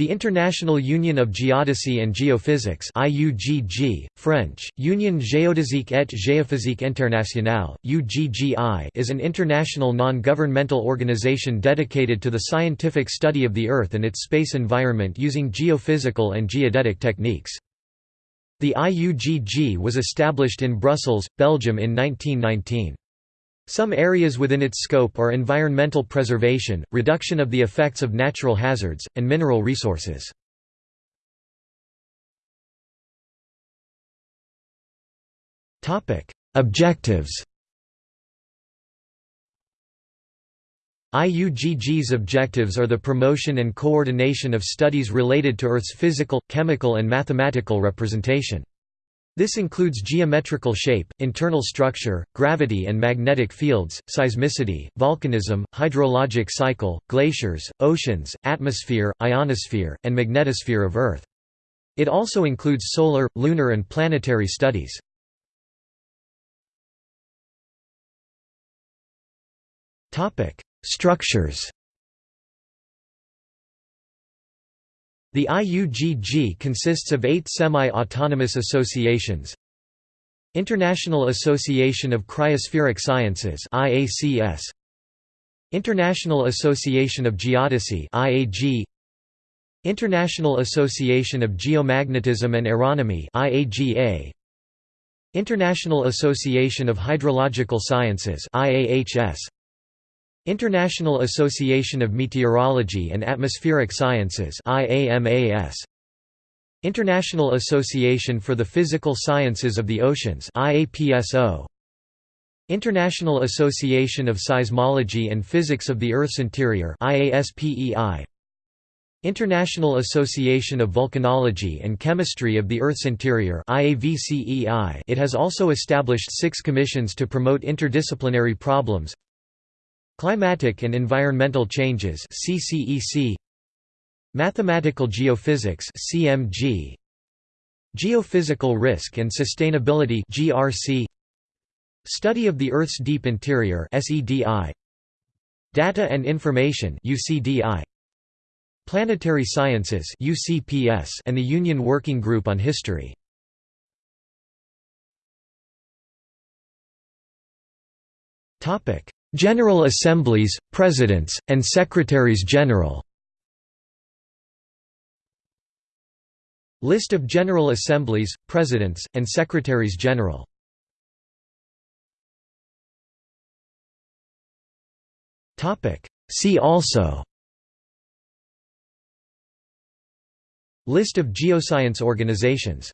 The International Union of Geodesy and Geophysics IUGG, French, Union géodésique et géophysique internationale, UGGI is an international non-governmental organization dedicated to the scientific study of the Earth and its space environment using geophysical and geodetic techniques. The IUGG was established in Brussels, Belgium in 1919. Some areas within its scope are environmental preservation, reduction of the effects of natural hazards, and mineral resources. Objectives IUGG's objectives are the promotion and coordination of studies related to Earth's physical, chemical and mathematical representation. This includes geometrical shape, internal structure, gravity and magnetic fields, seismicity, volcanism, hydrologic cycle, glaciers, oceans, atmosphere, ionosphere, and magnetosphere of Earth. It also includes solar, lunar and planetary studies. Structures The IUGG consists of eight semi-autonomous associations. International Association of Cryospheric Sciences IACS International Association of Geodesy IAG International Association of Geomagnetism and Aeronomy IAGA International Association of Hydrological Sciences IAHS International Association of Meteorology and Atmospheric Sciences IAMAS International Association for the Physical Sciences of the Oceans IAPSO International Association of Seismology and Physics of the Earth's Interior IASPEI International Association of Volcanology and Chemistry of the Earth's Interior It has also established six commissions to promote interdisciplinary problems Climatic and Environmental Changes CCEC Mathematical Geophysics CMG Geophysical Risk and Sustainability GRC Study of the Earth's Deep Interior SEDI Data and Information UCDI Planetary Sciences UCPS and the Union Working Group on History. Topic General Assemblies, Presidents, and Secretaries General. List of General Assemblies, Presidents, and Secretaries General. See also. List of geoscience organizations